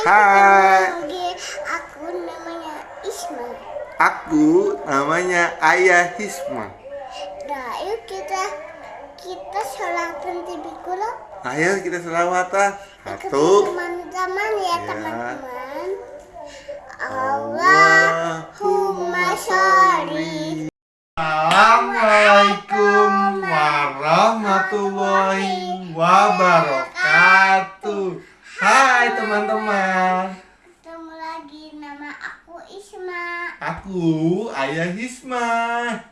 Hai. Aku namanya Isma. Aku namanya Ayah Hisma. Nah, yuk kita kita selawatan di Bikulo. Ayo kita selawatan. Satu. Teman-teman ya, ya. teman-teman. Ya. Allahumma sholli. Assalamualaikum warahmatullahi wabarakatuh. Hai teman-teman. Aku Isma. Aku Ayah Hisma.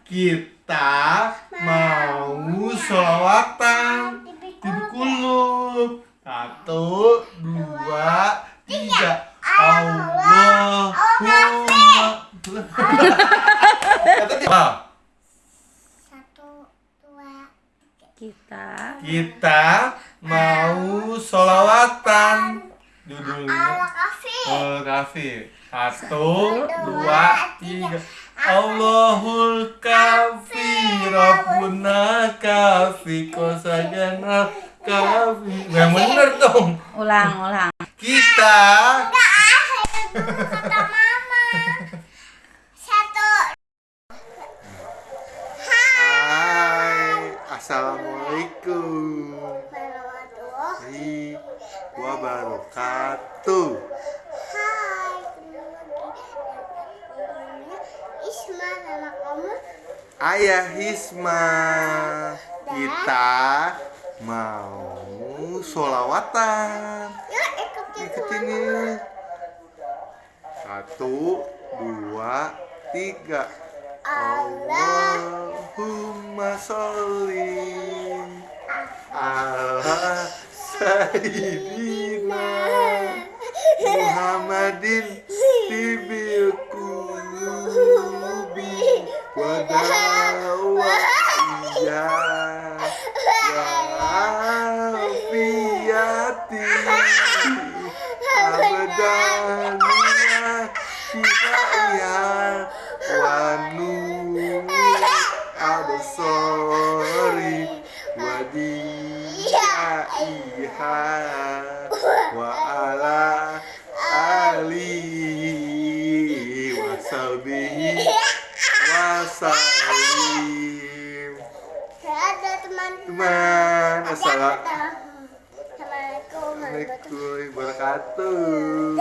Kita mau sholawatan TV di kulub. Satu, dua, tiga. Allahumma. Satu, dua, kita Kita mau sholawatan Judulnya. Oh kafe Satu, dua, tiga. Allahul kafi Rabbuna kafi Kosagana kafi Yang bener dong. Ulang ulang. Kita Kata mama. Satu. Hai. Assalamualaikum Warahmatullahi Wabarakatuh. Hai, Isma nama kamu? Ayah Hisma Kita mau sholawatan. Yuk ikutin nih. Satu, dua, tiga. Allah Allahumma sholli ala Sayyidina Muhammadin Tibil kulubi Wadawaiya Wafiyati Abadaniya Kifaya Wanu Absori Wadiyaiha Wa ala Ali Wasabihi Wasalim Ada teman-teman Teman Assalamualaikum warahmatullahi wabarakatuh?